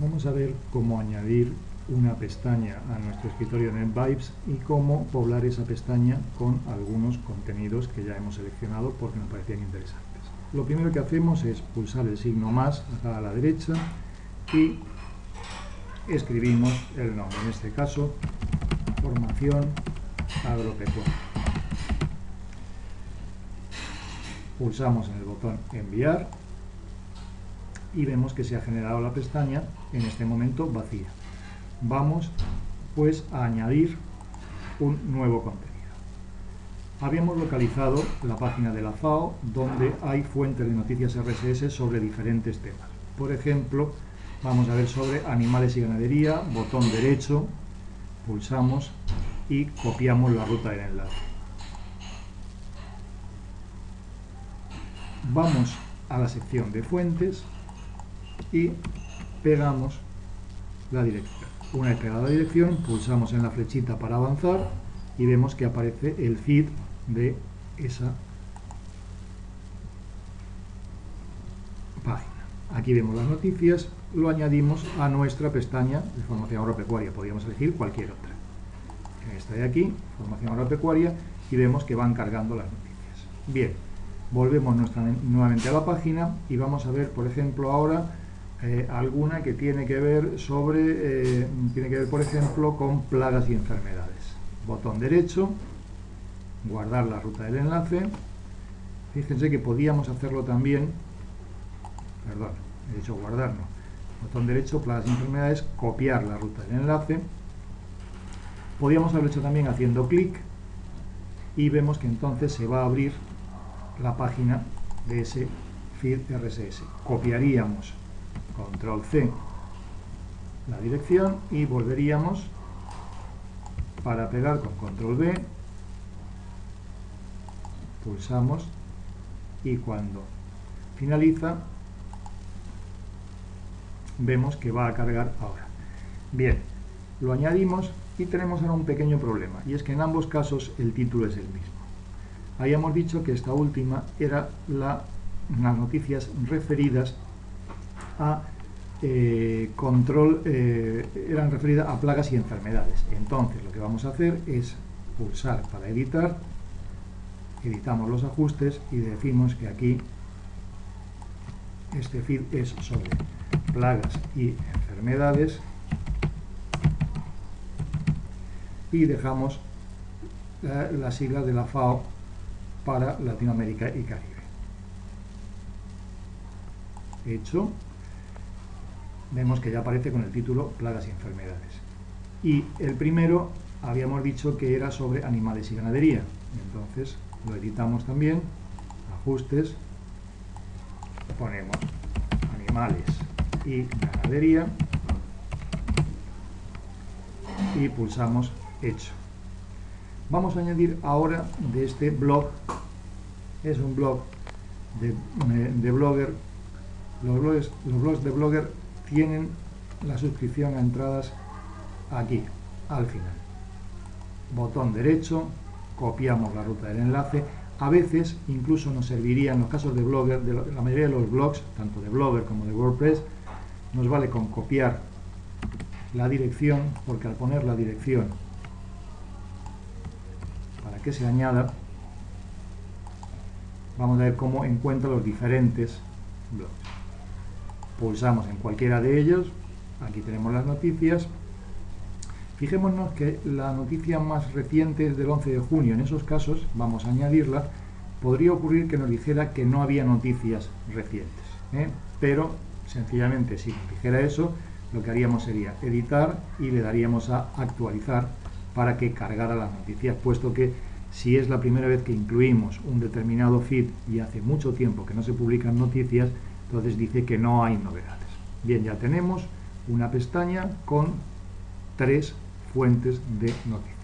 Vamos a ver cómo añadir una pestaña a nuestro escritorio NetVibes y cómo poblar esa pestaña con algunos contenidos que ya hemos seleccionado porque nos parecían interesantes. Lo primero que hacemos es pulsar el signo más acá a la derecha y escribimos el nombre, en este caso formación agropecuaria. Pulsamos en el botón enviar y vemos que se ha generado la pestaña en este momento vacía. Vamos pues a añadir un nuevo contenido. Habíamos localizado la página de la FAO donde hay fuentes de noticias RSS sobre diferentes temas. Por ejemplo, vamos a ver sobre animales y ganadería, botón derecho, pulsamos y copiamos la ruta del enlace. Vamos a la sección de fuentes y pegamos la dirección. Una vez pegada la dirección, pulsamos en la flechita para avanzar y vemos que aparece el feed de esa página. Aquí vemos las noticias, lo añadimos a nuestra pestaña de formación agropecuaria. Podríamos elegir cualquier otra. Esta de aquí, formación agropecuaria, y vemos que van cargando las noticias. Bien, volvemos nuevamente a la página y vamos a ver, por ejemplo, ahora eh, alguna que tiene que ver sobre, eh, tiene que ver por ejemplo con plagas y enfermedades. Botón derecho, guardar la ruta del enlace. Fíjense que podíamos hacerlo también, perdón, he dicho guardar, no. Botón derecho, plagas y enfermedades, copiar la ruta del enlace. Podíamos haberlo hecho también haciendo clic y vemos que entonces se va a abrir la página de ese feed RSS. Copiaríamos control C la dirección y volveríamos para pegar con control V pulsamos y cuando finaliza vemos que va a cargar ahora. Bien, lo añadimos y tenemos ahora un pequeño problema y es que en ambos casos el título es el mismo. Habíamos dicho que esta última era la, las noticias referidas a eh, control, eh, eran referidas a plagas y enfermedades. Entonces lo que vamos a hacer es pulsar para editar, editamos los ajustes y decimos que aquí este feed es sobre plagas y enfermedades y dejamos la, la sigla de la FAO para Latinoamérica y Caribe. Hecho, vemos que ya aparece con el título Plagas y enfermedades. Y el primero habíamos dicho que era sobre animales y ganadería. Entonces lo editamos también, ajustes, ponemos animales y ganadería y pulsamos hecho. Vamos a añadir ahora de este blog, es un blog de, de blogger, los blogs, los blogs de blogger tienen la suscripción a entradas aquí, al final. Botón derecho, copiamos la ruta del enlace. A veces incluso nos serviría en los casos de Blogger, de la mayoría de los blogs, tanto de Blogger como de WordPress, nos vale con copiar la dirección, porque al poner la dirección para que se añada, vamos a ver cómo encuentra los diferentes blogs pulsamos en cualquiera de ellos, aquí tenemos las noticias, fijémonos que la noticia más reciente es del 11 de junio, en esos casos vamos a añadirla, podría ocurrir que nos dijera que no había noticias recientes, ¿eh? pero sencillamente si nos dijera eso, lo que haríamos sería editar y le daríamos a actualizar para que cargara las noticias, puesto que si es la primera vez que incluimos un determinado feed y hace mucho tiempo que no se publican noticias, entonces dice que no hay novedades. Bien, ya tenemos una pestaña con tres fuentes de noticias.